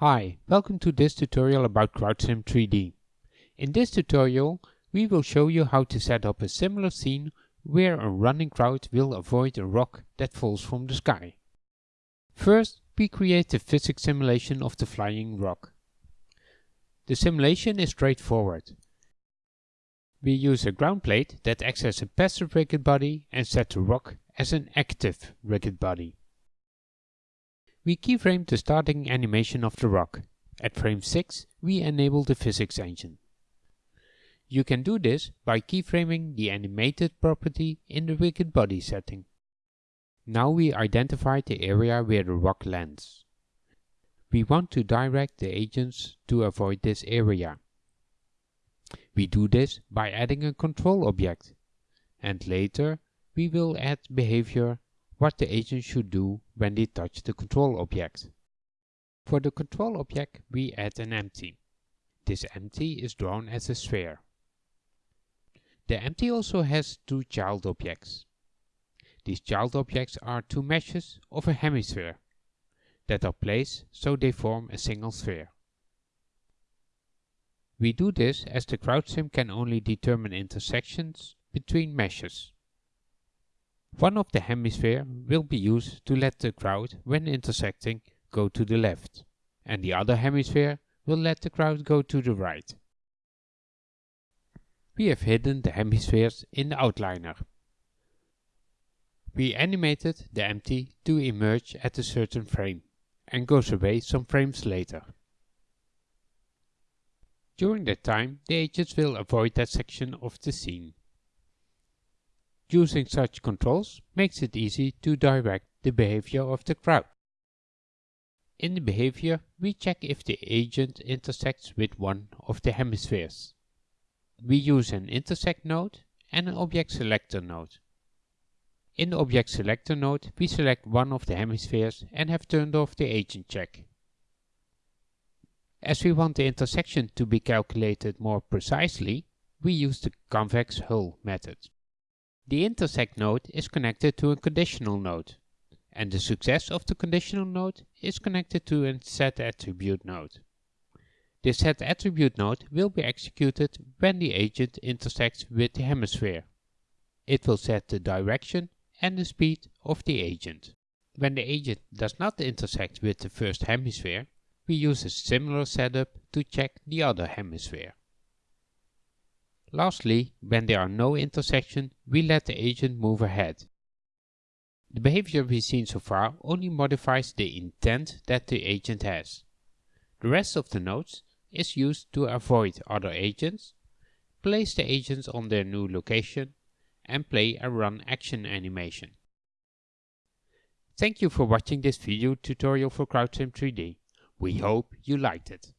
Hi, welcome to this tutorial about CrowdSim 3D. In this tutorial we will show you how to set up a similar scene where a running crowd will avoid a rock that falls from the sky. First we create a physics simulation of the flying rock. The simulation is straightforward. We use a ground plate that acts as a passive rigid body and set the rock as an active rigid body. We keyframe the starting animation of the rock. At frame 6 we enable the physics engine. You can do this by keyframing the animated property in the rigid body setting. Now we identify the area where the rock lands. We want to direct the agents to avoid this area. We do this by adding a control object, and later we will add behavior what the agent should do when they touch the control object. For the control object we add an empty. This empty is drawn as a sphere. The empty also has two child objects. These child objects are two meshes of a hemisphere that are placed so they form a single sphere. We do this as the CrowdSim can only determine intersections between meshes. One of the hemisphere will be used to let the crowd, when intersecting, go to the left, and the other hemisphere will let the crowd go to the right. We have hidden the hemispheres in the outliner. We animated the empty to emerge at a certain frame and goes away some frames later. During that time the agents will avoid that section of the scene. Using such controls makes it easy to direct the behavior of the crowd. In the behavior, we check if the agent intersects with one of the hemispheres. We use an intersect node and an object selector node. In the object selector node, we select one of the hemispheres and have turned off the agent check. As we want the intersection to be calculated more precisely, we use the convex hull method. The intersect node is connected to a conditional node, and the success of the conditional node is connected to a set attribute node. This set attribute node will be executed when the agent intersects with the hemisphere. It will set the direction and the speed of the agent. When the agent does not intersect with the first hemisphere, we use a similar setup to check the other hemisphere. Lastly, when there are no intersections, we let the agent move ahead. The behavior we've seen so far only modifies the intent that the agent has. The rest of the nodes is used to avoid other agents, place the agents on their new location, and play a run action animation. Thank you for watching this video tutorial for CrowdSim 3D. We hope you liked it.